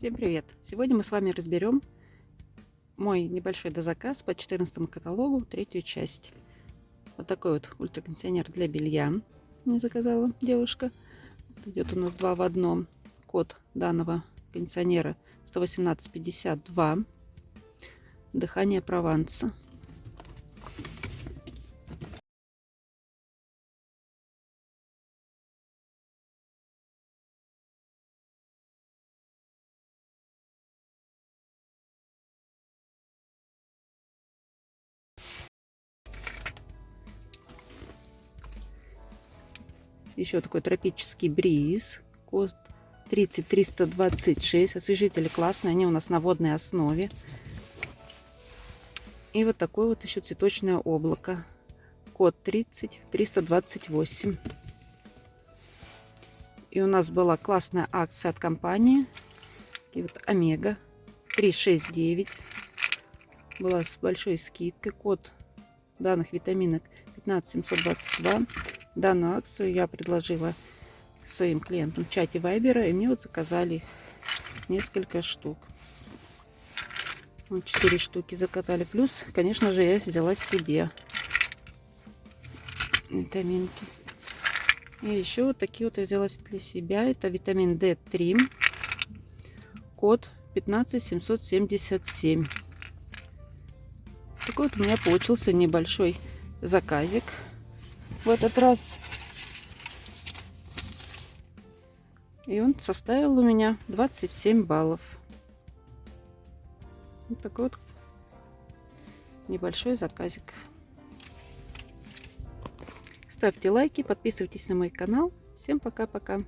Всем привет! Сегодня мы с вами разберем мой небольшой дозаказ по 14 каталогу, третью часть. Вот такой вот ультракондиционер для белья мне заказала девушка. Идет у нас два в одном. Код данного кондиционера 11852. Дыхание Прованса. Еще такой тропический бриз. Код 30326. Освежители классные. Они у нас на водной основе. И вот такое вот еще цветочное облако. Код 30328. И у нас была классная акция от компании. И вот Омега 369. Была с большой скидкой. Код данных витаминок 15722. Данную акцию я предложила своим клиентам в чате Вайбера, и мне вот заказали несколько штук. Вот 4 штуки заказали. Плюс, конечно же, я взяла себе витаминки. И еще вот такие вот я взяла для себя. Это витамин D3. Код 15777. Такой вот у меня получился небольшой заказик в этот раз. И он составил у меня 27 баллов. Вот такой вот небольшой заказик. Ставьте лайки, подписывайтесь на мой канал. Всем пока-пока.